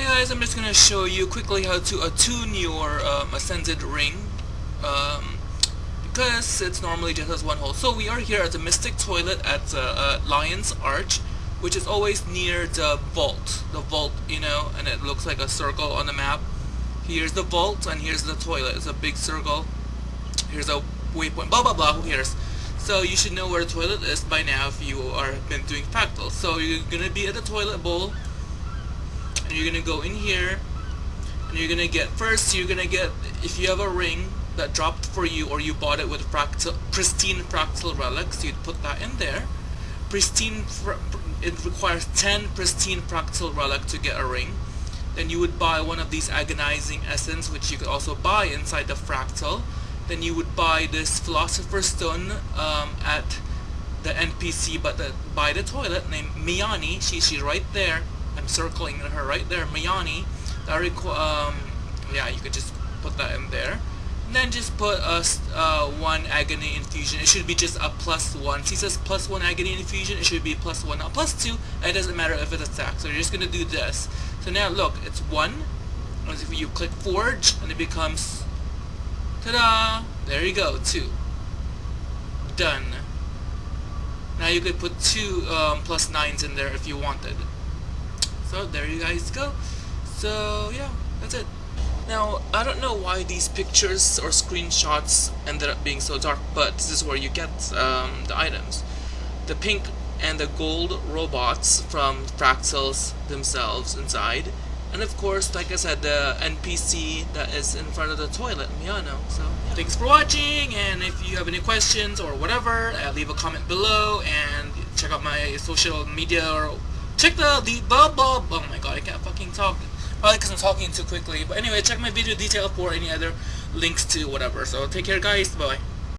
Hey guys, I'm just gonna show you quickly how to attune your um, Ascended Ring um, because it's normally just has one hole. So we are here at the Mystic Toilet at uh, uh, Lion's Arch which is always near the vault. The vault, you know, and it looks like a circle on the map. Here's the vault and here's the toilet. It's a big circle. Here's a waypoint. Blah blah blah, who cares? So you should know where the toilet is by now if you are been doing fractals. So you're gonna be at the toilet bowl and you're gonna go in here and you're gonna get first you're gonna get if you have a ring that dropped for you or you bought it with fractal pristine fractal relics you'd put that in there. Pristine it requires 10 pristine fractal relic to get a ring. Then you would buy one of these agonizing essence which you could also buy inside the fractal. Then you would buy this philosopher's stone um, at the NPC but the, by the toilet named Miyani she, she's right there I'm circling her right there, Miyani. That um, yeah, you could just put that in there. And then just put a uh, one agony infusion. It should be just a plus one. She says plus one agony infusion. It should be plus one, not plus two. It doesn't matter if it's attack. So you're just gonna do this. So now look, it's one. As if you click forge, and it becomes, ta-da! There you go, two. Done. Now you could put two um, plus nines in there if you wanted. So there you guys go. So yeah, that's it. Now, I don't know why these pictures or screenshots ended up being so dark, but this is where you get um, the items. The pink and the gold robots from Fractals themselves inside. And of course, like I said, the NPC that is in front of the toilet, Miyani. So, yeah. thanks for watching, and if you have any questions or whatever, uh, leave a comment below, and check out my social media or Check the, the blah blah, talk. Probably because I'm talking too quickly. But anyway, check my video detail for any other links to whatever. So take care guys, bye.